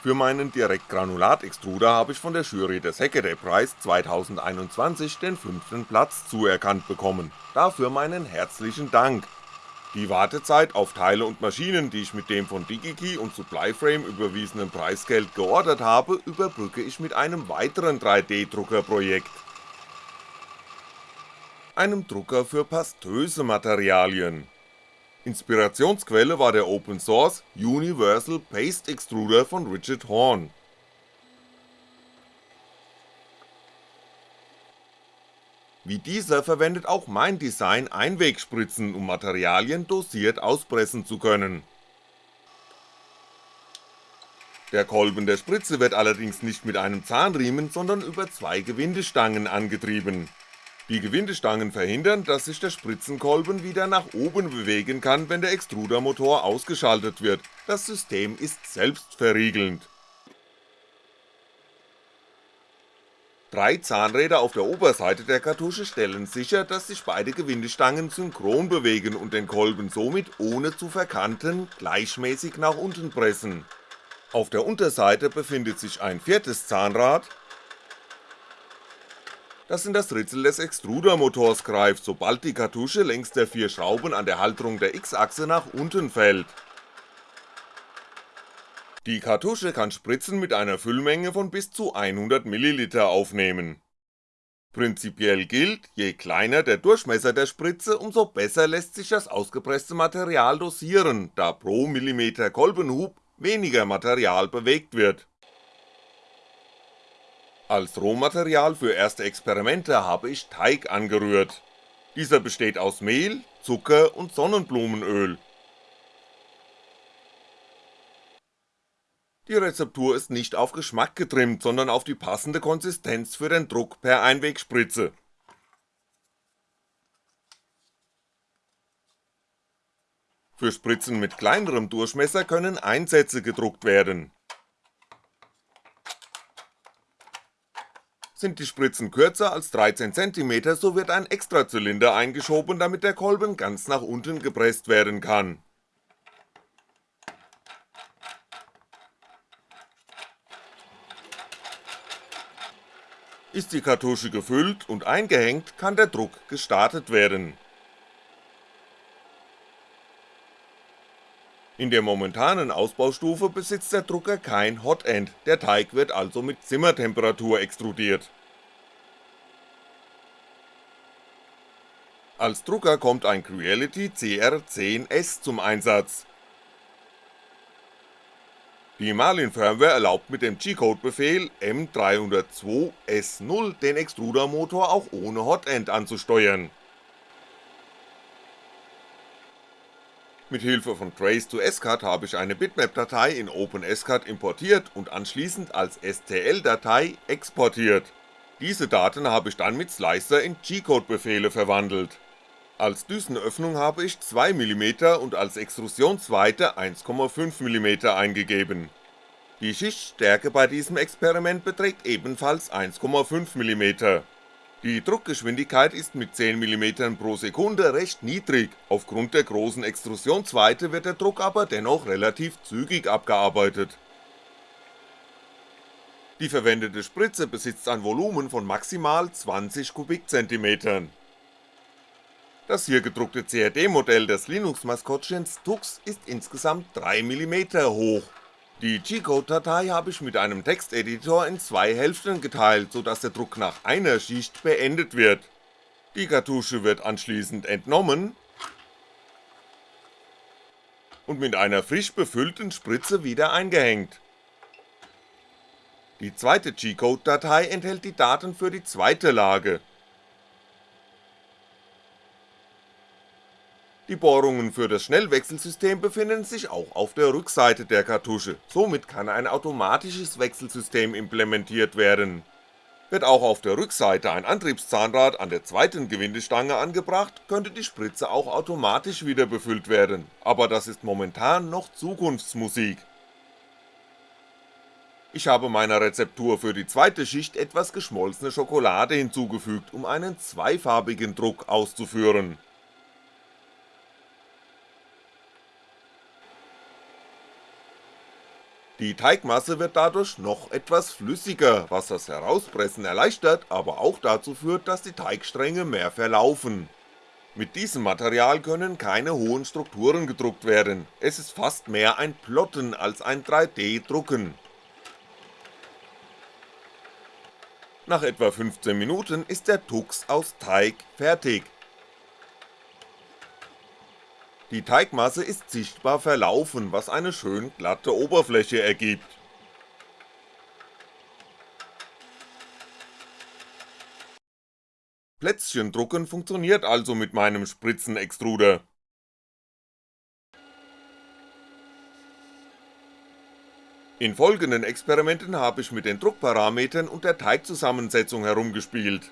Für meinen Direktgranulat-Extruder habe ich von der Jury des Hackaday Prize 2021 den fünften Platz zuerkannt bekommen, dafür meinen herzlichen Dank. Die Wartezeit auf Teile und Maschinen, die ich mit dem von DigiKey und Supplyframe überwiesenen Preisgeld geordert habe, überbrücke ich mit einem weiteren 3D-Druckerprojekt. Einem Drucker für pastöse Materialien Inspirationsquelle war der Open Source Universal Paste Extruder von Richard Horn. Wie dieser verwendet auch mein Design Einwegspritzen, um Materialien dosiert auspressen zu können. Der Kolben der Spritze wird allerdings nicht mit einem Zahnriemen, sondern über zwei Gewindestangen angetrieben die Gewindestangen verhindern, dass sich der Spritzenkolben wieder nach oben bewegen kann, wenn der Extrudermotor ausgeschaltet wird, das System ist selbstverriegelnd. Drei Zahnräder auf der Oberseite der Kartusche stellen sicher, dass sich beide Gewindestangen synchron bewegen und den Kolben somit ohne zu verkanten gleichmäßig nach unten pressen. Auf der Unterseite befindet sich ein viertes Zahnrad, das in das Ritzel des Extrudermotors greift, sobald die Kartusche längs der vier Schrauben an der Halterung der X-Achse nach unten fällt. Die Kartusche kann Spritzen mit einer Füllmenge von bis zu 100ml aufnehmen. Prinzipiell gilt, je kleiner der Durchmesser der Spritze, umso besser lässt sich das ausgepresste Material dosieren, da pro Millimeter Kolbenhub weniger Material bewegt wird als Rohmaterial für erste Experimente habe ich Teig angerührt. Dieser besteht aus Mehl, Zucker und Sonnenblumenöl. Die Rezeptur ist nicht auf Geschmack getrimmt, sondern auf die passende Konsistenz für den Druck per Einwegspritze. Für Spritzen mit kleinerem Durchmesser können Einsätze gedruckt werden Sind die Spritzen kürzer als 13cm, so wird ein Extrazylinder eingeschoben, damit der Kolben ganz nach unten gepresst werden kann. Ist die Kartusche gefüllt und eingehängt, kann der Druck gestartet werden In der momentanen Ausbaustufe besitzt der Drucker kein Hotend, der Teig wird also mit Zimmertemperatur extrudiert. Als Drucker kommt ein Creality CR10S zum Einsatz. Die Marlin Firmware erlaubt mit dem G-Code-Befehl M302S0 den Extrudermotor auch ohne Hotend anzusteuern Mit Hilfe von Trace2SCAD habe ich eine Bitmap-Datei in OpenSCAD importiert und anschließend als STL-Datei exportiert. Diese Daten habe ich dann mit Slicer in G-Code-Befehle verwandelt. Als Düsenöffnung habe ich 2mm und als Extrusionsweite 1,5mm eingegeben. Die Schichtstärke bei diesem Experiment beträgt ebenfalls 1,5mm die Druckgeschwindigkeit ist mit 10mm pro Sekunde recht niedrig, aufgrund der großen Extrusionsweite wird der Druck aber dennoch relativ zügig abgearbeitet. Die verwendete Spritze besitzt ein Volumen von maximal 20 Kubikzentimetern. Das hier gedruckte CAD-Modell des Linux-Maskottchens Tux ist insgesamt 3mm hoch die G-Code-Datei habe ich mit einem Texteditor in zwei Hälften geteilt, so dass der Druck nach einer Schicht beendet wird. Die Kartusche wird anschließend entnommen und mit einer frisch befüllten Spritze wieder eingehängt. Die zweite G-Code-Datei enthält die Daten für die zweite Lage, Die Bohrungen für das Schnellwechselsystem befinden sich auch auf der Rückseite der Kartusche, somit kann ein automatisches Wechselsystem implementiert werden. Wird auch auf der Rückseite ein Antriebszahnrad an der zweiten Gewindestange angebracht, könnte die Spritze auch automatisch wieder befüllt werden, aber das ist momentan noch Zukunftsmusik. Ich habe meiner Rezeptur für die zweite Schicht etwas geschmolzene Schokolade hinzugefügt, um einen zweifarbigen Druck auszuführen Die Teigmasse wird dadurch noch etwas flüssiger, was das Herauspressen erleichtert, aber auch dazu führt, dass die Teigstränge mehr verlaufen. Mit diesem Material können keine hohen Strukturen gedruckt werden, es ist fast mehr ein Plotten als ein 3D-Drucken. Nach etwa 15 Minuten ist der Tux aus Teig fertig. Die Teigmasse ist sichtbar verlaufen, was eine schön glatte Oberfläche ergibt. Plätzchen drucken funktioniert also mit meinem Spritzenextruder. In folgenden Experimenten habe ich mit den Druckparametern und der Teigzusammensetzung herumgespielt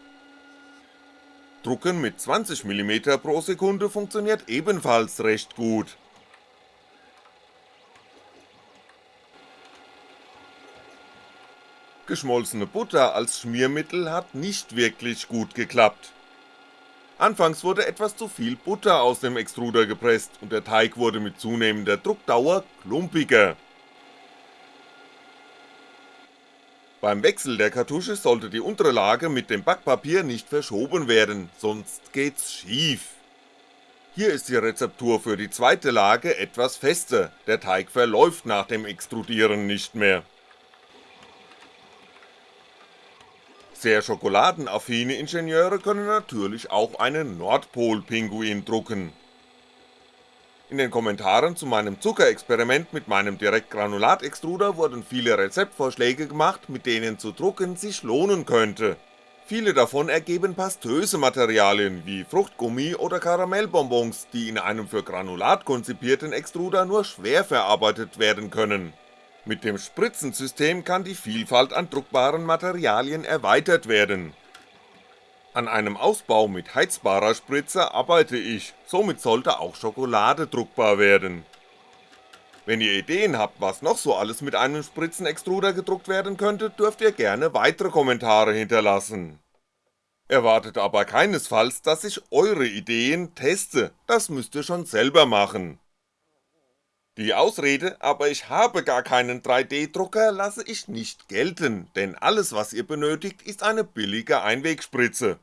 Drucken mit 20mm pro Sekunde funktioniert ebenfalls recht gut. Geschmolzene Butter als Schmiermittel hat nicht wirklich gut geklappt. Anfangs wurde etwas zu viel Butter aus dem Extruder gepresst und der Teig wurde mit zunehmender Druckdauer klumpiger Beim Wechsel der Kartusche sollte die untere Lage mit dem Backpapier nicht verschoben werden, sonst geht's schief. Hier ist die Rezeptur für die zweite Lage etwas fester, der Teig verläuft nach dem Extrudieren nicht mehr. Sehr schokoladenaffine Ingenieure können natürlich auch einen Nordpol-Pinguin drucken in den Kommentaren zu meinem Zuckerexperiment mit meinem Direktgranulatextruder wurden viele Rezeptvorschläge gemacht, mit denen zu drucken sich lohnen könnte. Viele davon ergeben pastöse Materialien wie Fruchtgummi oder Karamellbonbons, die in einem für Granulat konzipierten Extruder nur schwer verarbeitet werden können. Mit dem Spritzensystem kann die Vielfalt an druckbaren Materialien erweitert werden an einem Ausbau mit heizbarer Spritze arbeite ich, somit sollte auch Schokolade druckbar werden. Wenn ihr Ideen habt, was noch so alles mit einem Spritzenextruder gedruckt werden könnte, dürft ihr gerne weitere Kommentare hinterlassen. Erwartet aber keinesfalls, dass ich eure Ideen teste, das müsst ihr schon selber machen. Die Ausrede, aber ich habe gar keinen 3D-Drucker lasse ich nicht gelten, denn alles was ihr benötigt ist eine billige Einwegspritze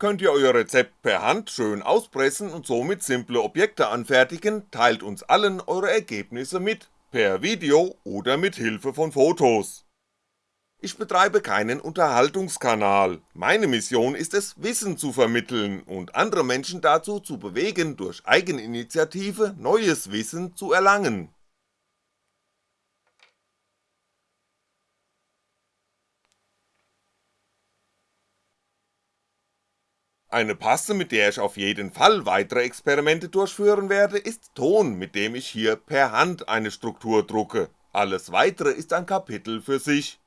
könnt ihr euer Rezept per Hand schön auspressen und somit simple Objekte anfertigen, teilt uns allen eure Ergebnisse mit, per Video oder mit Hilfe von Fotos. Ich betreibe keinen Unterhaltungskanal, meine Mission ist es Wissen zu vermitteln und andere Menschen dazu zu bewegen durch Eigeninitiative neues Wissen zu erlangen Eine Paste, mit der ich auf jeden Fall weitere Experimente durchführen werde, ist Ton, mit dem ich hier per Hand eine Struktur drucke, alles weitere ist ein Kapitel für sich.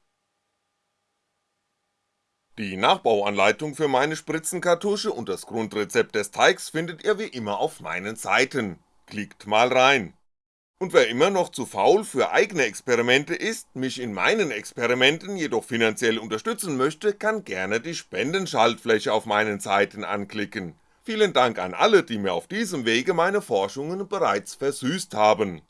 Die Nachbauanleitung für meine Spritzenkartusche und das Grundrezept des Teigs findet ihr wie immer auf meinen Seiten, klickt mal rein und wer immer noch zu faul für eigene Experimente ist, mich in meinen Experimenten jedoch finanziell unterstützen möchte, kann gerne die Spendenschaltfläche auf meinen Seiten anklicken. Vielen Dank an alle, die mir auf diesem Wege meine Forschungen bereits versüßt haben.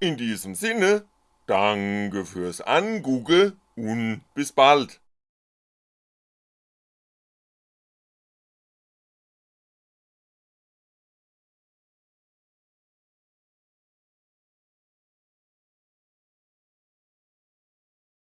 In diesem Sinne, danke fürs Angoogle und bis bald.